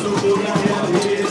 sou toda realeza